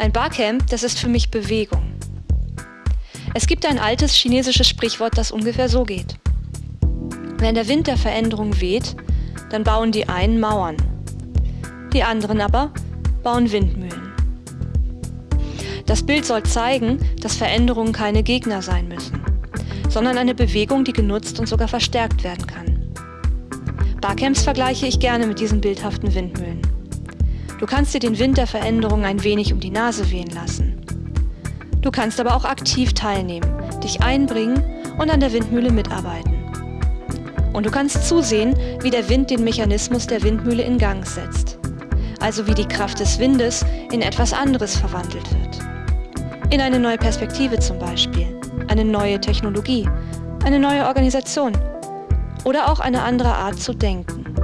Ein Barcamp, das ist für mich Bewegung. Es gibt ein altes chinesisches Sprichwort, das ungefähr so geht. Wenn der Wind der Veränderung weht, dann bauen die einen Mauern. Die anderen aber bauen Windmühlen. Das Bild soll zeigen, dass Veränderungen keine Gegner sein müssen, sondern eine Bewegung, die genutzt und sogar verstärkt werden kann. Barcamps vergleiche ich gerne mit diesen bildhaften Windmühlen. Du kannst dir den Wind der Veränderung ein wenig um die Nase wehen lassen. Du kannst aber auch aktiv teilnehmen, dich einbringen und an der Windmühle mitarbeiten. Und du kannst zusehen, wie der Wind den Mechanismus der Windmühle in Gang setzt. Also wie die Kraft des Windes in etwas anderes verwandelt wird. In eine neue Perspektive zum Beispiel, eine neue Technologie, eine neue Organisation oder auch eine andere Art zu denken.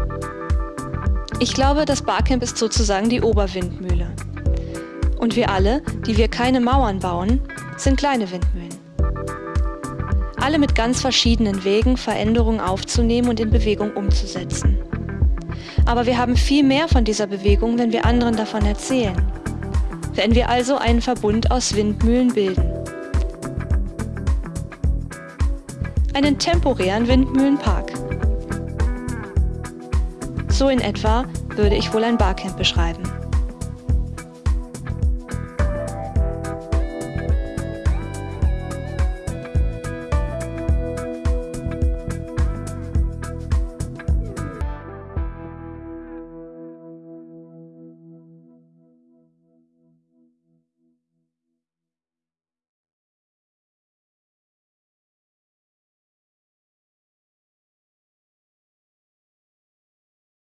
Ich glaube, das Barcamp ist sozusagen die Oberwindmühle. Und wir alle, die wir keine Mauern bauen, sind kleine Windmühlen. Alle mit ganz verschiedenen Wegen, Veränderungen aufzunehmen und in Bewegung umzusetzen. Aber wir haben viel mehr von dieser Bewegung, wenn wir anderen davon erzählen. Wenn wir also einen Verbund aus Windmühlen bilden. Einen temporären Windmühlenpark. So in etwa würde ich wohl ein Barcamp beschreiben.